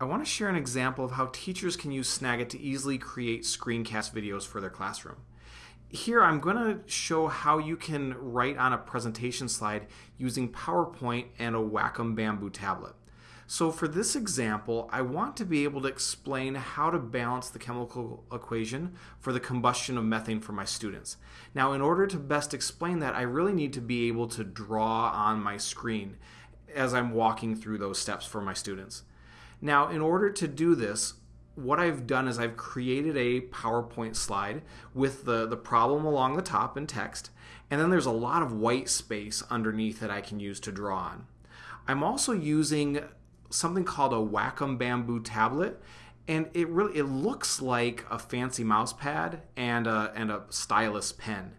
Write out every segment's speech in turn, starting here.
I want to share an example of how teachers can use Snagit to easily create screencast videos for their classroom. Here I'm going to show how you can write on a presentation slide using PowerPoint and a Wacom Bamboo tablet. So for this example, I want to be able to explain how to balance the chemical equation for the combustion of methane for my students. Now in order to best explain that, I really need to be able to draw on my screen as I'm walking through those steps for my students. Now, in order to do this, what I've done is I've created a PowerPoint slide with the, the problem along the top in text, and then there's a lot of white space underneath that I can use to draw on. I'm also using something called a Wacom Bamboo tablet, and it really it looks like a fancy mouse pad and a, and a stylus pen.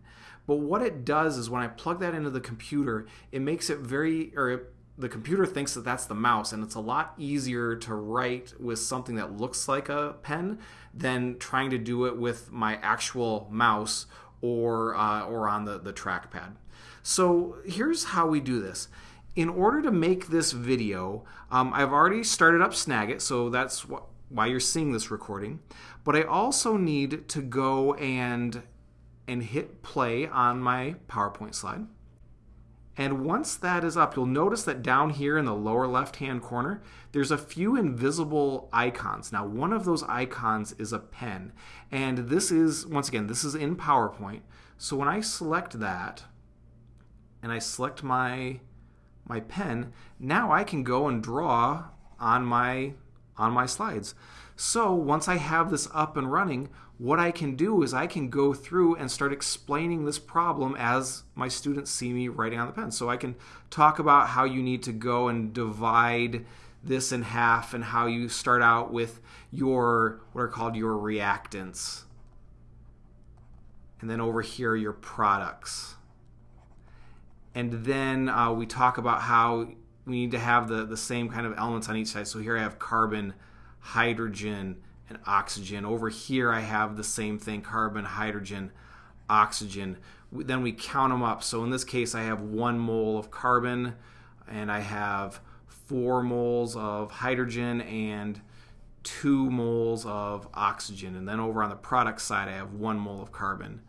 But what it does is when I plug that into the computer, it makes it very, or it the computer thinks that that's the mouse and it's a lot easier to write with something that looks like a pen than trying to do it with my actual mouse or uh, or on the, the trackpad. So here's how we do this. In order to make this video, um, I've already started up Snagit, so that's wh why you're seeing this recording. But I also need to go and and hit play on my PowerPoint slide. And once that is up, you'll notice that down here in the lower left-hand corner, there's a few invisible icons. Now, one of those icons is a pen. And this is, once again, this is in PowerPoint. So when I select that, and I select my, my pen, now I can go and draw on my, on my slides. So once I have this up and running, what I can do is I can go through and start explaining this problem as my students see me writing on the pen. So I can talk about how you need to go and divide this in half and how you start out with your what are called your reactants. And then over here your products. And then uh, we talk about how we need to have the, the same kind of elements on each side. So here I have carbon, hydrogen, and oxygen. Over here I have the same thing, carbon, hydrogen, oxygen. Then we count them up. So in this case I have one mole of carbon and I have four moles of hydrogen and two moles of oxygen. And then over on the product side I have one mole of carbon.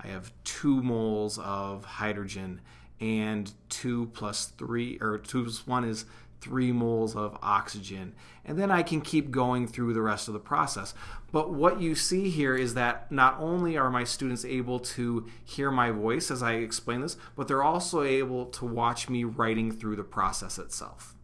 I have two moles of hydrogen and two plus three, or two plus one is three moles of oxygen. And then I can keep going through the rest of the process. But what you see here is that not only are my students able to hear my voice as I explain this, but they're also able to watch me writing through the process itself.